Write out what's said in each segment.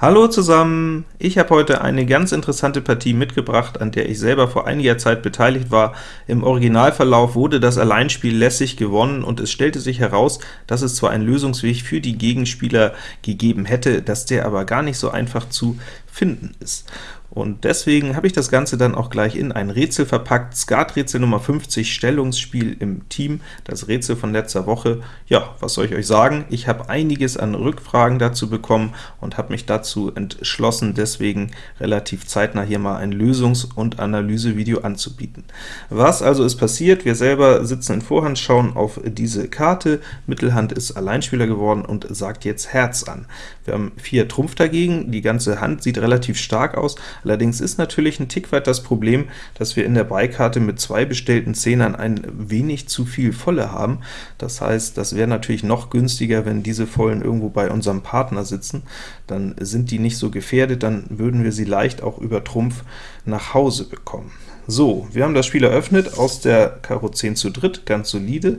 Hallo zusammen! Ich habe heute eine ganz interessante Partie mitgebracht, an der ich selber vor einiger Zeit beteiligt war. Im Originalverlauf wurde das Alleinspiel lässig gewonnen, und es stellte sich heraus, dass es zwar einen Lösungsweg für die Gegenspieler gegeben hätte, dass der aber gar nicht so einfach zu finden ist. Und deswegen habe ich das Ganze dann auch gleich in ein Rätsel verpackt. Skaträtsel Nummer 50, Stellungsspiel im Team, das Rätsel von letzter Woche. Ja, was soll ich euch sagen? Ich habe einiges an Rückfragen dazu bekommen und habe mich dazu entschlossen, deswegen relativ zeitnah hier mal ein Lösungs- und Analysevideo anzubieten. Was also ist passiert? Wir selber sitzen in Vorhand, schauen auf diese Karte, Mittelhand ist Alleinspieler geworden und sagt jetzt Herz an. Wir haben vier Trumpf dagegen, die ganze Hand sieht relativ stark aus, Allerdings ist natürlich ein Tick weit das Problem, dass wir in der Beikarte mit zwei bestellten Zehnern ein wenig zu viel Volle haben. Das heißt, das wäre natürlich noch günstiger, wenn diese Vollen irgendwo bei unserem Partner sitzen. Dann sind die nicht so gefährdet, dann würden wir sie leicht auch über Trumpf nach Hause bekommen. So, wir haben das Spiel eröffnet aus der Karo 10 zu dritt, ganz solide.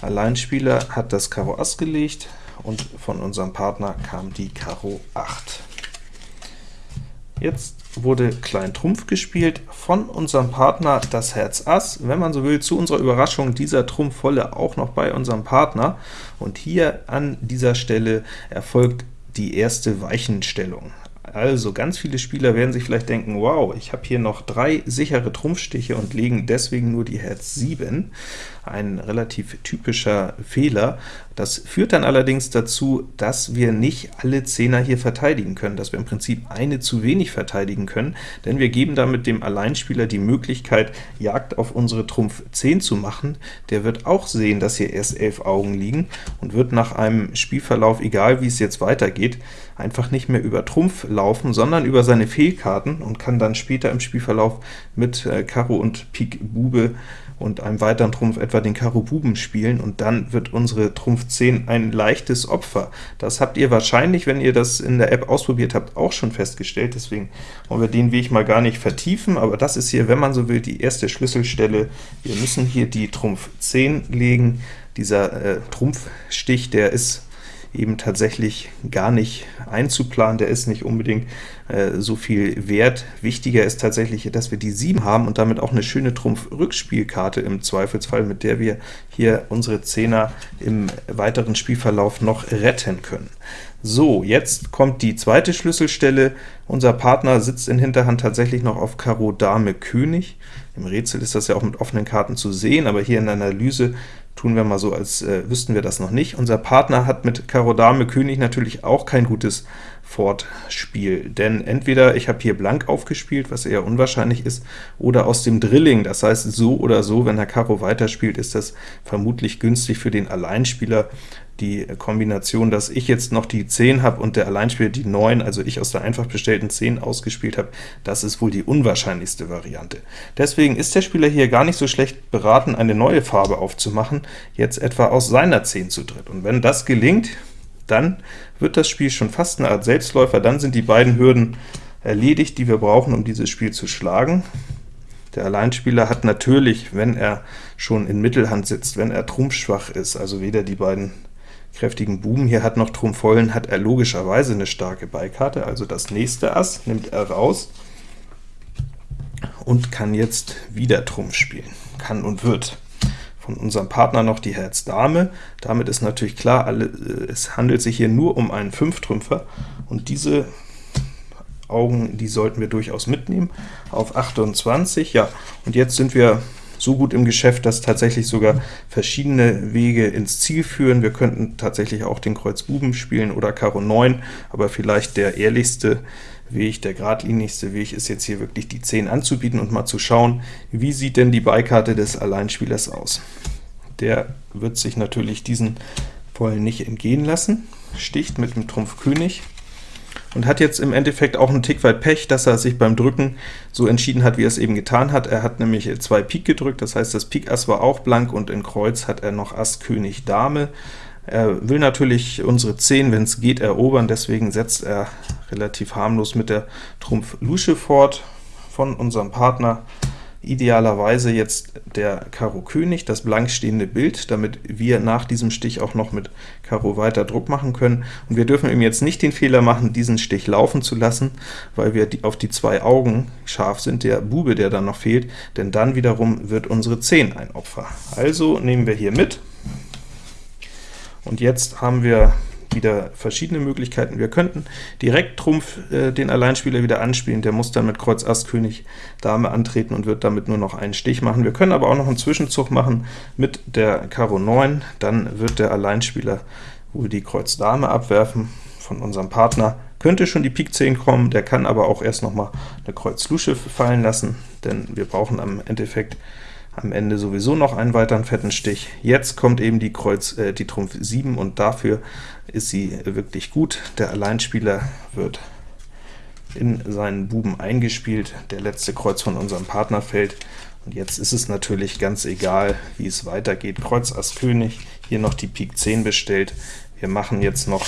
Alleinspieler hat das Karo Ass gelegt, und von unserem Partner kam die Karo 8. Jetzt wurde Klein Trumpf gespielt, von unserem Partner das Herz Ass, wenn man so will, zu unserer Überraschung dieser Trumpf volle auch noch bei unserem Partner, und hier an dieser Stelle erfolgt die erste Weichenstellung. Also ganz viele Spieler werden sich vielleicht denken, wow, ich habe hier noch drei sichere Trumpfstiche und legen deswegen nur die Herz 7. Ein relativ typischer Fehler. Das führt dann allerdings dazu, dass wir nicht alle Zehner hier verteidigen können, dass wir im Prinzip eine zu wenig verteidigen können, denn wir geben damit dem Alleinspieler die Möglichkeit, Jagd auf unsere Trumpf 10 zu machen. Der wird auch sehen, dass hier erst 11 Augen liegen und wird nach einem Spielverlauf, egal wie es jetzt weitergeht, einfach nicht mehr über Trumpf laufen, sondern über seine Fehlkarten und kann dann später im Spielverlauf mit äh, Karo und Pik Bube und einem weiteren Trumpf etwa den Karo Buben spielen, und dann wird unsere Trumpf 10 ein leichtes Opfer. Das habt ihr wahrscheinlich, wenn ihr das in der App ausprobiert habt, auch schon festgestellt, deswegen wollen wir den Weg mal gar nicht vertiefen, aber das ist hier, wenn man so will, die erste Schlüsselstelle. Wir müssen hier die Trumpf 10 legen. Dieser äh, Trumpfstich, der ist eben tatsächlich gar nicht einzuplanen, der ist nicht unbedingt äh, so viel wert. Wichtiger ist tatsächlich, dass wir die 7 haben und damit auch eine schöne Trumpf-Rückspielkarte im Zweifelsfall, mit der wir hier unsere Zehner im weiteren Spielverlauf noch retten können. So, jetzt kommt die zweite Schlüsselstelle. Unser Partner sitzt in Hinterhand tatsächlich noch auf Karo Dame König. Im Rätsel ist das ja auch mit offenen Karten zu sehen, aber hier in der Analyse tun wir mal so, als äh, wüssten wir das noch nicht. Unser Partner hat mit Karo Dame König natürlich auch kein gutes Fortspiel, denn entweder ich habe hier blank aufgespielt, was eher unwahrscheinlich ist, oder aus dem Drilling, das heißt so oder so, wenn Herr Karo weiterspielt, ist das vermutlich günstig für den Alleinspieler, die Kombination, dass ich jetzt noch die 10 habe und der Alleinspieler die 9, also ich aus der einfach bestellten 10 ausgespielt habe, das ist wohl die unwahrscheinlichste Variante. Deswegen ist der Spieler hier gar nicht so schlecht beraten, eine neue Farbe aufzumachen, jetzt etwa aus seiner 10 zu dritt. Und wenn das gelingt, dann wird das Spiel schon fast eine Art Selbstläufer, dann sind die beiden Hürden erledigt, die wir brauchen, um dieses Spiel zu schlagen. Der Alleinspieler hat natürlich, wenn er schon in Mittelhand sitzt, wenn er trumpfschwach ist, also weder die beiden kräftigen Buben hier hat noch Trumpf vollen, hat er logischerweise eine starke Beikarte, also das nächste Ass nimmt er raus und kann jetzt wieder Trumpf spielen, kann und wird. Von unserem Partner noch die Herz Dame, damit ist natürlich klar, alle, äh, es handelt sich hier nur um einen Fünftrümpfer, und diese Augen, die sollten wir durchaus mitnehmen, auf 28, ja, und jetzt sind wir so gut im Geschäft, dass tatsächlich sogar verschiedene Wege ins Ziel führen. Wir könnten tatsächlich auch den Kreuz Buben spielen oder Karo 9, aber vielleicht der ehrlichste Weg, der geradlinigste Weg ist jetzt hier wirklich die 10 anzubieten und mal zu schauen, wie sieht denn die Beikarte des Alleinspielers aus. Der wird sich natürlich diesen Vollen nicht entgehen lassen, sticht mit dem Trumpf König, und hat jetzt im Endeffekt auch einen Tick weit Pech, dass er sich beim Drücken so entschieden hat, wie er es eben getan hat. Er hat nämlich zwei Pik gedrückt, das heißt, das Pik Ass war auch blank, und in Kreuz hat er noch Ass König Dame. Er will natürlich unsere 10, wenn es geht, erobern, deswegen setzt er relativ harmlos mit der Trumpf Lusche fort von unserem Partner. idealerweise jetzt der Karo König, das blank stehende Bild, damit wir nach diesem Stich auch noch mit Karo weiter Druck machen können. Und wir dürfen eben jetzt nicht den Fehler machen, diesen Stich laufen zu lassen, weil wir auf die zwei Augen scharf sind, der Bube, der dann noch fehlt, denn dann wiederum wird unsere 10 ein Opfer. Also nehmen wir hier mit, und jetzt haben wir wieder verschiedene Möglichkeiten. Wir könnten direkt Trumpf äh, den Alleinspieler wieder anspielen, der muss dann mit Kreuz Ass König Dame antreten und wird damit nur noch einen Stich machen. Wir können aber auch noch einen Zwischenzug machen mit der Karo 9, dann wird der Alleinspieler wohl die Kreuz Dame abwerfen von unserem Partner, könnte schon die Pik 10 kommen, der kann aber auch erst noch mal eine Kreuz Lusche fallen lassen, denn wir brauchen am Endeffekt am Ende sowieso noch einen weiteren fetten Stich. Jetzt kommt eben die Kreuz, äh, die Trumpf 7, und dafür ist sie wirklich gut. Der Alleinspieler wird in seinen Buben eingespielt, der letzte Kreuz von unserem Partner fällt, und jetzt ist es natürlich ganz egal, wie es weitergeht. Kreuz Ass König, hier noch die Pik 10 bestellt. Wir machen jetzt noch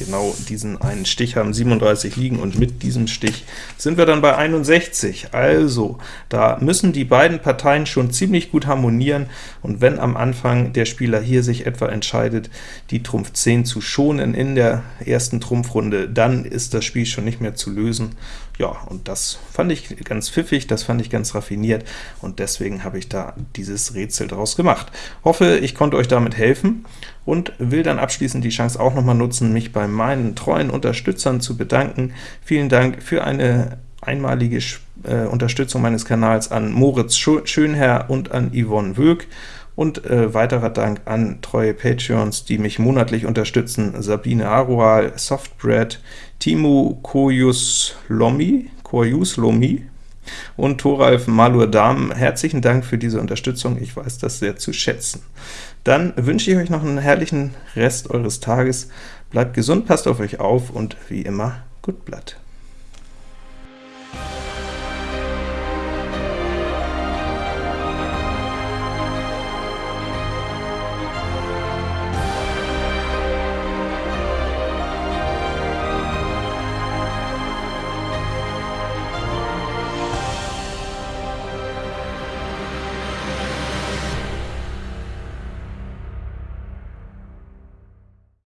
genau diesen einen Stich, haben 37 liegen, und mit diesem Stich sind wir dann bei 61. Also, da müssen die beiden Parteien schon ziemlich gut harmonieren, und wenn am Anfang der Spieler hier sich etwa entscheidet, die Trumpf 10 zu schonen in der ersten Trumpfrunde, dann ist das Spiel schon nicht mehr zu lösen. Ja, und das fand ich ganz pfiffig, das fand ich ganz raffiniert, und deswegen habe ich da dieses Rätsel draus gemacht. Hoffe, ich konnte euch damit helfen, und will dann abschließend die Chance auch noch mal nutzen, mich bei meinen treuen Unterstützern zu bedanken. Vielen Dank für eine einmalige äh, Unterstützung meines Kanals an Moritz Schönherr und an Yvonne Wöck, und äh, weiterer Dank an treue Patreons, die mich monatlich unterstützen, Sabine Arual, Softbread, Timo Koyus Lomi, Koyus Lomi und Thoralf Malur Dahm. Herzlichen Dank für diese Unterstützung, ich weiß das sehr zu schätzen. Dann wünsche ich euch noch einen herrlichen Rest eures Tages, bleibt gesund, passt auf euch auf und wie immer, gut Blatt.